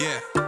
Yeah.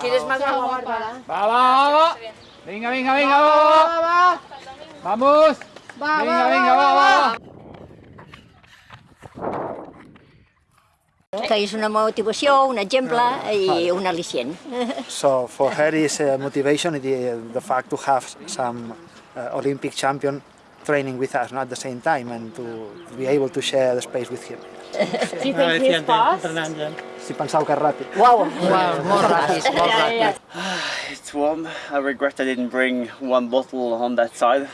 ¿Quieres más agua, Bárbara? Va, va, va, va. Venga, venga, venga, va, va, va. Vamos. Venga, venga, va, va. que és una motivació, un exemple i un al·licient. So for her is uh, motivation the, the fact to have some uh, Olympic champion training with us not at the same time and to be able to share the space with him. Do you think he's fast? Si penseu que és ràpid. Uau, Molt ràpid, molt ràpid. It's warm. I regret I didn't bring one bottle on that side.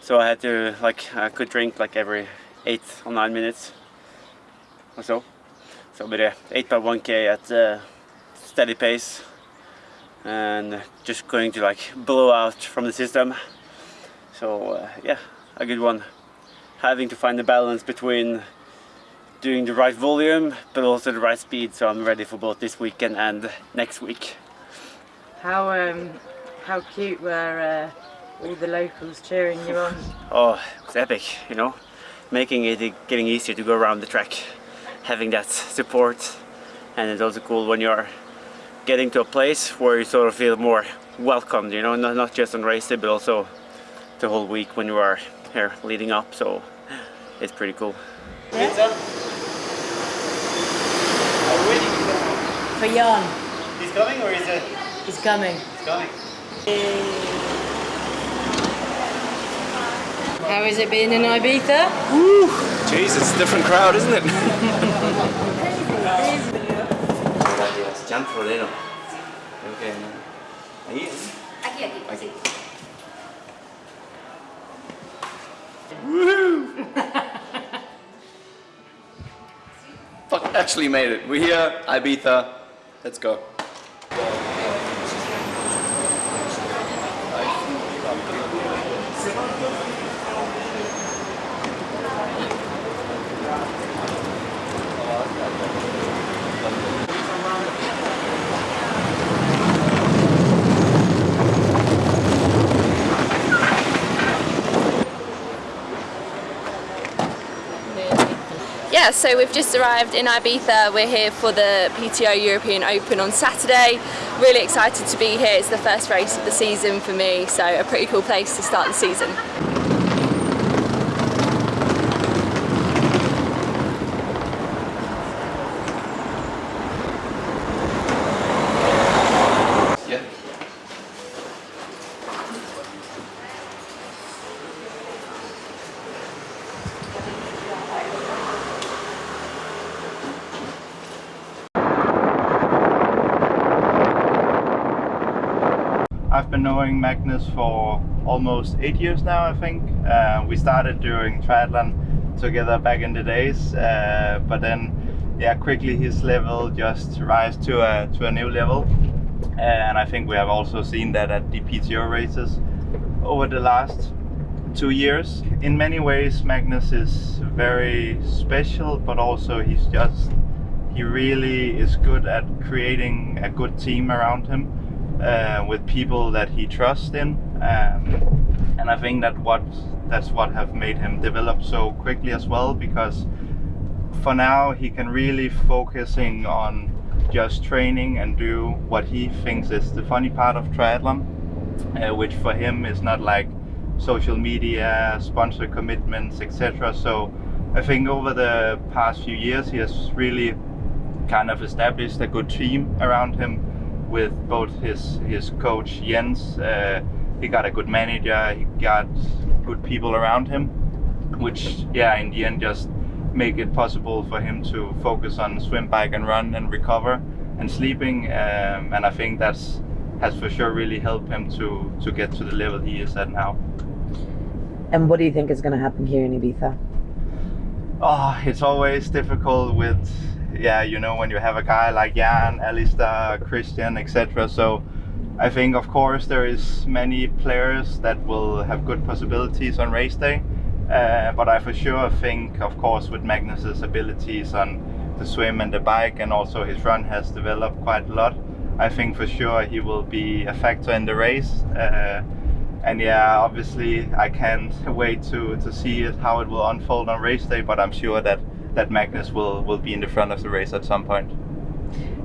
So I had to, like, I could drink like every eight or nine minutes or so. So, but yeah, 8 by 1k at uh, steady pace and just going to like blow out from the system. So, uh, yeah, a good one. Having to find the balance between doing the right volume but also the right speed so I'm ready for both this weekend and next week. How um, how cute were uh, all the locals cheering you on? Oh, it's epic, you know, making it getting easier to go around the track, having that support, and it's also cool when you're getting to a place where you sort of feel more welcomed, you know, not, not just on race day, but also the whole week when you are here leading up, so it's pretty cool. For Jan, He's coming or is it? he's coming. He's coming. How is it being in Ibiza? Jeez, it's a different crowd, isn't it? Gracias, Jan Frodeno. Okay, ahí. Aquí, aquí, Fuck, actually made it. We're here, Ibiza. Let's go. Yeah, so we've just arrived in Ibiza. We're here for the PTO European Open on Saturday. Really excited to be here. It's the first race of the season for me, so a pretty cool place to start the season. Yeah. I've been knowing Magnus for almost eight years now, I think. Uh, we started doing triathlon together back in the days, uh, but then, yeah, quickly his level just rise to a to a new level, and I think we have also seen that at the PTO races over the last two years. In many ways, Magnus is very special, but also he's just he really is good at creating a good team around him uh, with people that he trusts in um, and I think that what that's what have made him develop so quickly as well because for now he can really focusing on just training and do what he thinks is the funny part of triathlon uh, which for him is not like social media sponsor commitments etc so I think over the past few years he has really kind of established a good team around him with both his his coach Jens. Uh, he got a good manager. He got good people around him, which yeah, in the end just make it possible for him to focus on swim, bike, and run, and recover and sleeping. Um, and I think that's has for sure really helped him to to get to the level he is at now. And what do you think is going to happen here in Ibiza? Oh, it's always difficult with, yeah, you know, when you have a guy like Jan, Alistair, Kristian, etc. So I think, of course, there is many players that will have good possibilities on race day. Uh, but I for sure think, of course, with Magnus's abilities on the swim and the bike, and also his run has developed quite a lot. I think for sure he will be a factor in the race. Uh, and yeah, obviously I can't wait to, to see it, how it will unfold on race day, but I'm sure that, that Magnus will, will be in the front of the race at some point.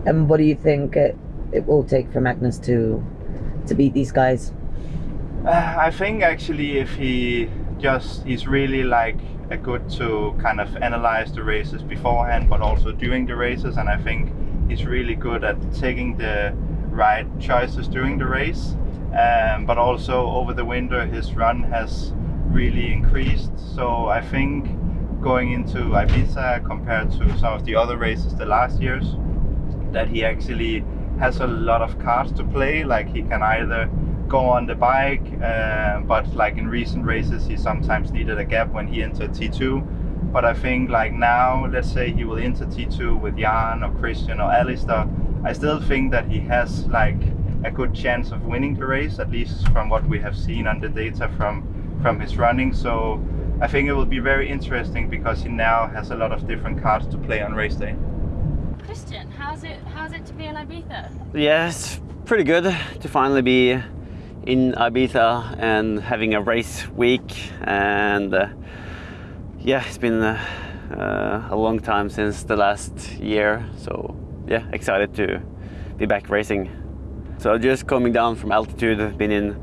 And what do you think it, it will take for Magnus to to beat these guys? Uh, I think actually if he just, he's really like a good to kind of analyze the races beforehand, but also during the races. And I think he's really good at taking the right choices during the race. Um, but also over the winter, his run has really increased. So I think going into Ibiza compared to some of the other races the last years, that he actually has a lot of cards to play. Like he can either go on the bike, uh, but like in recent races, he sometimes needed a gap when he entered T2. But I think like now, let's say he will enter T2 with Jan or Kristian or Alistair, I still think that he has like a good chance of winning the race, at least from what we have seen on the data from from his running. So I think it will be very interesting because he now has a lot of different cards to play on race day. Kristian, how's it how's it to be in Ibiza? Yeah, it's pretty good to finally be in Ibiza and having a race week. And uh, yeah, it's been uh, uh, a long time since the last year. So yeah, excited to be back racing. So just coming down from altitude, I've been in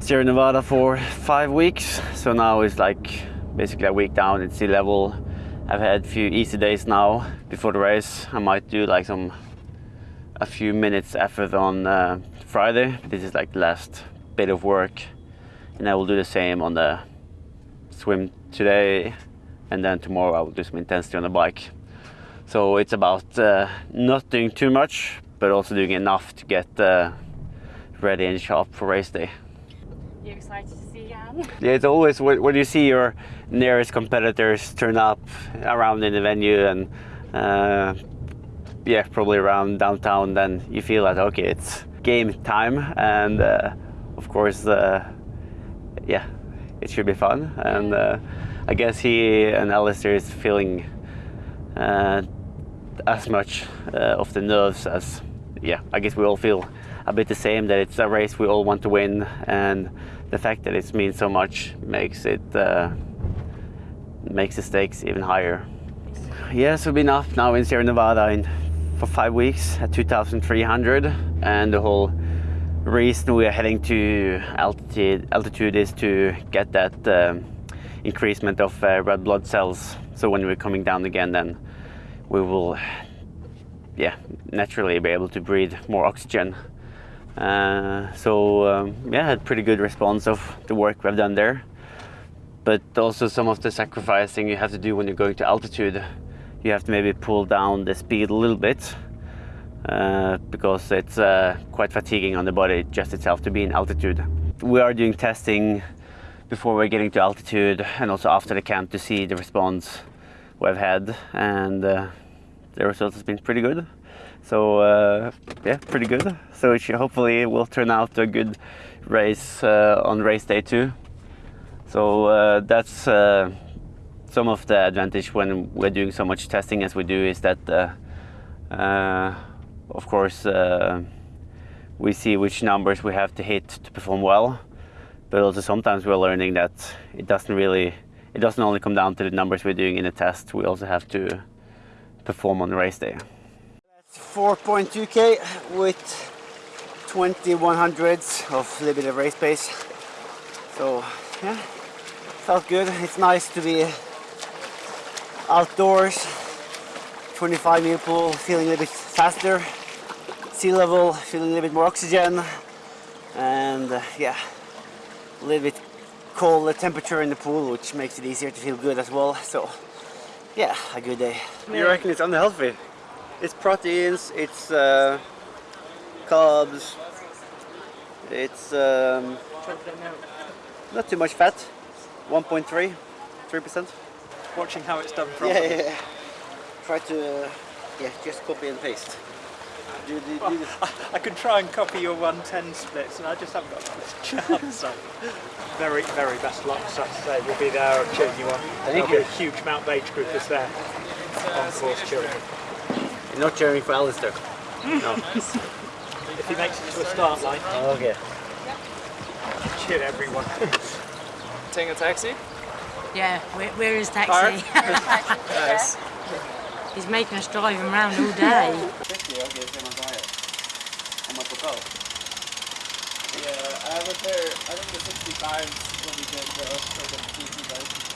Sierra Nevada for five weeks. So now it's like basically a week down at sea level. I've had a few easy days now before the race. I might do like some a few minutes effort on uh, Friday. This is like the last bit of work, and I will do the same on the swim today, and then tomorrow I will do some intensity on the bike. So it's about uh, not doing too much, but also doing enough to get uh, ready and sharp for race day. You excited to see Jan? Yeah, it's always when you see your nearest competitors turn up around in the venue and uh, yeah, probably around downtown, then you feel that okay, it's game time, and uh, of course, uh, yeah, it should be fun. And uh, I guess he and Alistair is feeling uh, as much uh, of the nerves as yeah. I guess we all feel a bit the same that it's a race we all want to win, and the fact that it means so much makes it uh, makes the stakes even higher. Yes, we've been up now in Sierra Nevada in, for five weeks at 2,300, and the whole reason we are heading to altitude altitude is to get that um, increasement of uh, red blood cells. So when we're coming down again, then we will, yeah, naturally be able to breathe more oxygen. Uh, so um, yeah, had pretty good response of the work we've done there. But also some of the sacrificing you have to do when you're going to altitude. You have to maybe pull down the speed a little bit uh, because it's uh, quite fatiguing on the body just itself to be in altitude. We are doing testing before we're getting to altitude and also after the camp to see the response we've had and uh, the result has been pretty good. So uh, yeah, pretty good. So it should, hopefully it will turn out a good race uh, on race day two. So uh, that's uh, some of the advantage when we're doing so much testing as we do is that uh, uh, of course uh, we see which numbers we have to hit to perform well but also sometimes we're learning that it doesn't really it doesn't only come down to the numbers we're doing in a test we also have to perform on race day 4.2k with 21 hundreds of a little bit of race pace so yeah felt good it's nice to be outdoors, 25 meter pool, feeling a little bit faster, sea level, feeling a little bit more oxygen, and uh, yeah, a little bit colder temperature in the pool, which makes it easier to feel good as well. So yeah, a good day. You reckon it's unhealthy? It's proteins, it's uh, carbs, it's um, not too much fat, 1.3, 3%. Watching how it's done properly. yeah, yeah. yeah. Try to, uh, yeah, just copy and paste. Do, do, do this. I could try and copy your 110 splits, and I just haven't got a chance. So, very, very best luck Saturday. We'll be there cheering you on. There'll you. be a huge Mount Page group is there on course cheering. You're not cheering for Alistair? No. If he makes it to a start line, Oh, Okay. cheer everyone. Taking a taxi? Yeah, where, where is taxi? Park? nice. He's making us drive him around all day. Yeah, I have a pair, I think the 65s when we did the Australian bike.